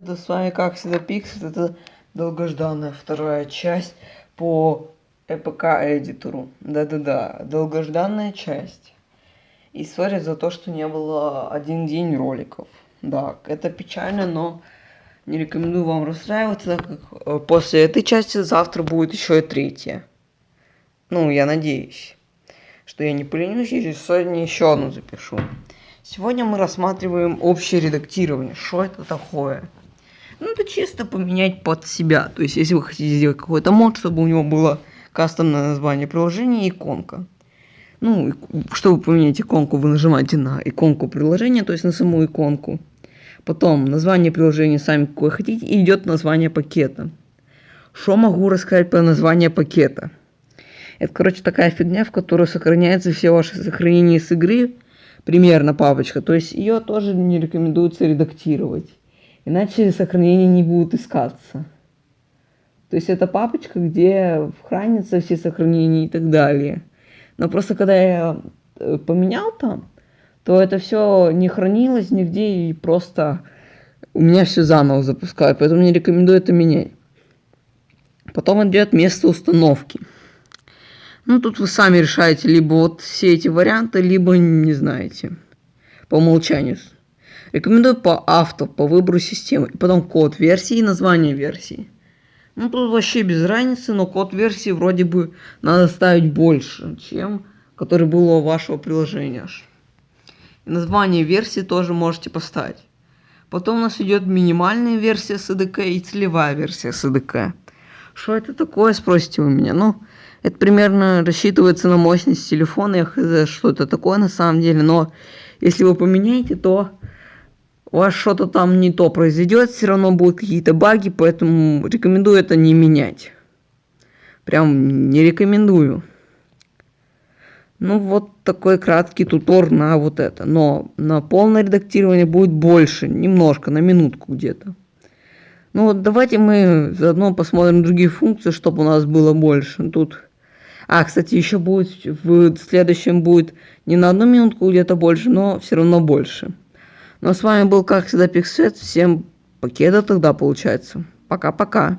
Да с вами как всегда Пикс, это долгожданная вторая часть по ЭПК эдитору. Да-да-да, долгожданная часть. И сори за то, что не было один день роликов. Да, это печально, но не рекомендую вам расстраиваться, так как э, после этой части завтра будет еще и третья. Ну, я надеюсь, что я не поленюсь и сегодня еще одну запишу. Сегодня мы рассматриваем общее редактирование. Что это такое? Ну, это чисто поменять под себя. То есть, если вы хотите сделать какой-то мод, чтобы у него было кастомное название приложения иконка. Ну, чтобы поменять иконку, вы нажимаете на иконку приложения, то есть на саму иконку. Потом название приложения сами какое хотите, и идет название пакета. Что могу рассказать про название пакета? Это, короче, такая фигня, в которой сохраняются все ваши сохранения с игры. Примерно папочка. То есть ее тоже не рекомендуется редактировать. Иначе сохранения не будут искаться. То есть это папочка, где хранятся все сохранения и так далее. Но просто когда я э, поменял там, то это все не хранилось нигде и просто у меня все заново запускает. Поэтому не рекомендую это менять. Потом идет место установки. Ну, тут вы сами решаете, либо вот все эти варианты, либо не знаете. По умолчанию. Рекомендую по авто, по выбору системы. И потом код версии и название версии. Ну, тут вообще без разницы, но код версии вроде бы надо ставить больше, чем который был у вашего приложения. И название версии тоже можете поставить. Потом у нас идет минимальная версия SDK и целевая версия SDK. Что это такое, спросите вы меня? Ну, это примерно рассчитывается на мощность телефона, я хз, что это такое на самом деле, но если вы поменяете, то у вас что-то там не то произойдет, все равно будут какие-то баги, поэтому рекомендую это не менять. Прям не рекомендую. Ну вот такой краткий тутор на вот это. Но на полное редактирование будет больше, немножко, на минутку где-то. Ну вот давайте мы заодно посмотрим другие функции, чтобы у нас было больше. Тут... А, кстати, еще будет в следующем будет не на одну минутку где-то больше, но все равно больше. Ну а с вами был, как всегда, Пиксвет. Всем покеда тогда получается. Пока-пока.